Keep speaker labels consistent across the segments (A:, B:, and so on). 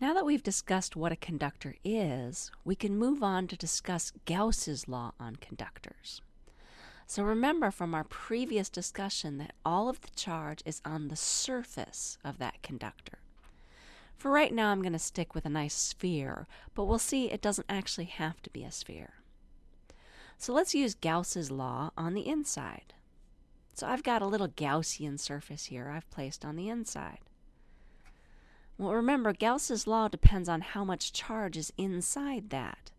A: Now that we've discussed what a conductor is, we can move on to discuss Gauss's law on conductors. So remember from our previous discussion that all of the charge is on the surface of that conductor. For right now, I'm going to stick with a nice sphere, but we'll see it doesn't actually have to be a sphere. So let's use Gauss's law on the inside. So I've got a little Gaussian surface here I've placed on the inside. Well, remember, Gauss's law depends on how much charge is inside that.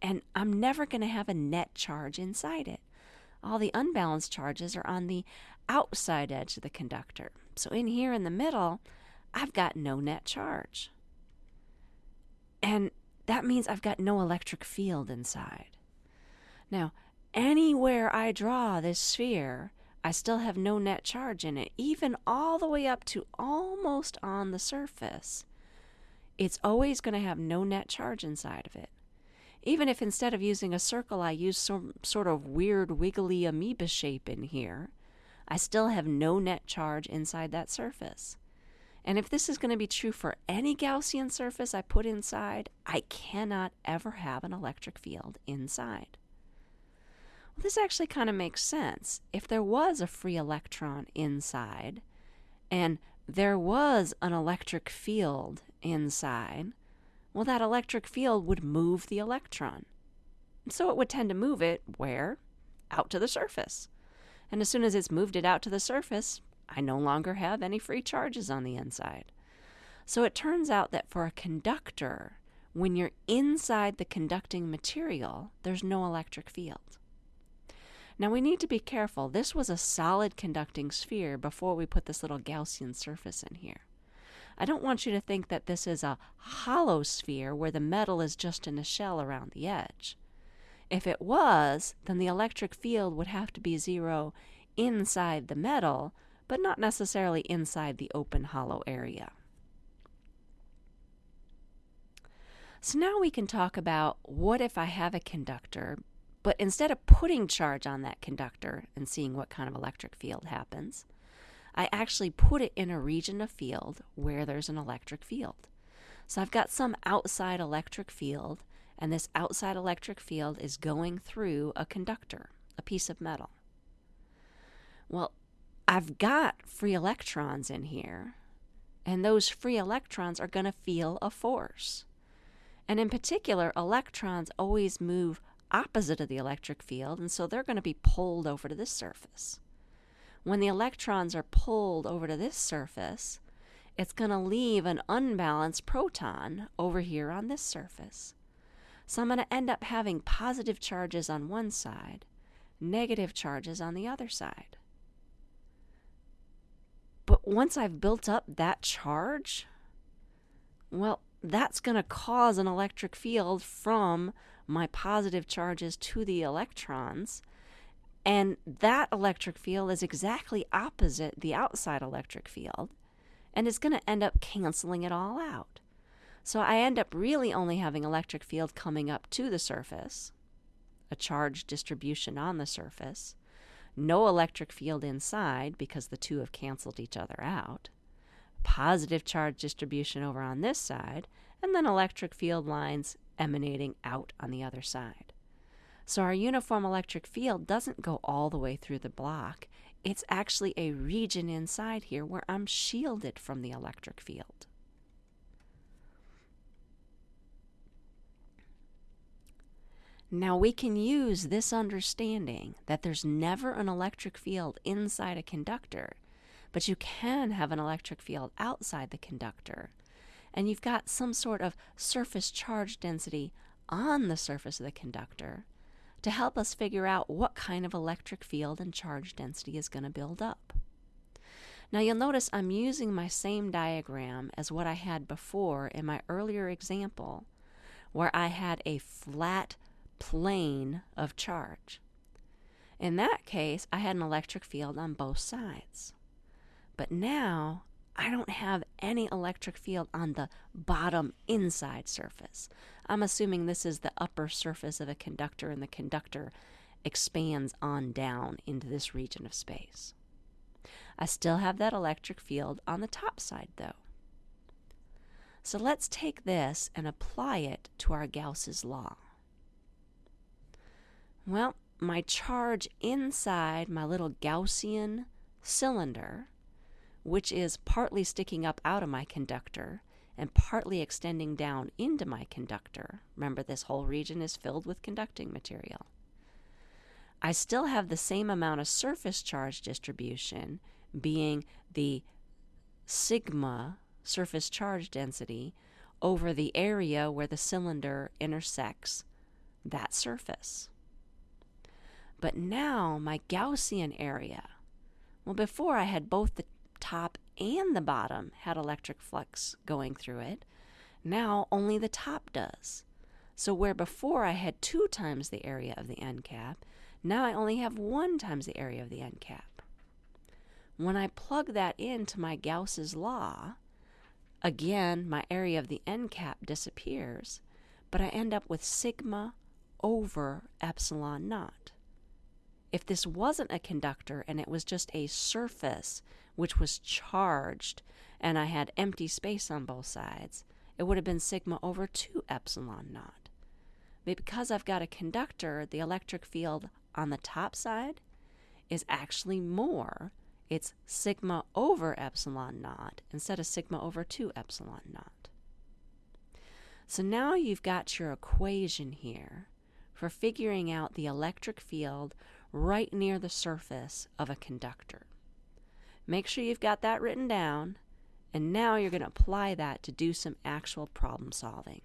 A: And I'm never going to have a net charge inside it all the unbalanced charges are on the outside edge of the conductor. So in here in the middle, I've got no net charge. And that means I've got no electric field inside. Now, anywhere I draw this sphere, I still have no net charge in it, even all the way up to almost on the surface. It's always going to have no net charge inside of it. Even if instead of using a circle I use some sort of weird wiggly amoeba shape in here, I still have no net charge inside that surface. And if this is going to be true for any Gaussian surface I put inside, I cannot ever have an electric field inside. Well, this actually kind of makes sense. If there was a free electron inside, and there was an electric field inside, well, that electric field would move the electron. So it would tend to move it where? Out to the surface. And as soon as it's moved it out to the surface, I no longer have any free charges on the inside. So it turns out that for a conductor, when you're inside the conducting material, there's no electric field. Now we need to be careful. This was a solid conducting sphere before we put this little Gaussian surface in here. I don't want you to think that this is a hollow sphere where the metal is just in a shell around the edge. If it was, then the electric field would have to be zero inside the metal, but not necessarily inside the open hollow area. So now we can talk about what if I have a conductor, but instead of putting charge on that conductor and seeing what kind of electric field happens, I actually put it in a region of field where there's an electric field. So I've got some outside electric field, and this outside electric field is going through a conductor, a piece of metal. Well, I've got free electrons in here, and those free electrons are going to feel a force. And in particular, electrons always move opposite of the electric field, and so they're going to be pulled over to this surface. When the electrons are pulled over to this surface, it's going to leave an unbalanced proton over here on this surface. So I'm going to end up having positive charges on one side, negative charges on the other side. But once I've built up that charge, well, that's going to cause an electric field from my positive charges to the electrons and that electric field is exactly opposite the outside electric field, and it's going to end up canceling it all out. So I end up really only having electric field coming up to the surface, a charge distribution on the surface, no electric field inside because the two have canceled each other out, positive charge distribution over on this side, and then electric field lines emanating out on the other side. So our uniform electric field doesn't go all the way through the block. It's actually a region inside here where I'm shielded from the electric field. Now we can use this understanding that there's never an electric field inside a conductor, but you can have an electric field outside the conductor. And you've got some sort of surface charge density on the surface of the conductor to help us figure out what kind of electric field and charge density is going to build up. Now you'll notice I'm using my same diagram as what I had before in my earlier example, where I had a flat plane of charge. In that case, I had an electric field on both sides. But now I don't have any electric field on the bottom inside surface. I'm assuming this is the upper surface of a conductor, and the conductor expands on down into this region of space. I still have that electric field on the top side, though. So let's take this and apply it to our Gauss's law. Well, my charge inside my little Gaussian cylinder, which is partly sticking up out of my conductor and partly extending down into my conductor. Remember, this whole region is filled with conducting material. I still have the same amount of surface charge distribution, being the sigma surface charge density over the area where the cylinder intersects that surface. But now my Gaussian area, well, before I had both the top and the bottom had electric flux going through it. Now only the top does. So where before I had two times the area of the end cap, now I only have one times the area of the end cap. When I plug that into my Gauss's law, again my area of the end cap disappears, but I end up with sigma over epsilon naught. If this wasn't a conductor and it was just a surface which was charged and I had empty space on both sides, it would have been sigma over 2 epsilon naught. But because I've got a conductor, the electric field on the top side is actually more. It's sigma over epsilon naught instead of sigma over 2 epsilon naught. So now you've got your equation here for figuring out the electric field right near the surface of a conductor. Make sure you've got that written down, and now you're going to apply that to do some actual problem solving.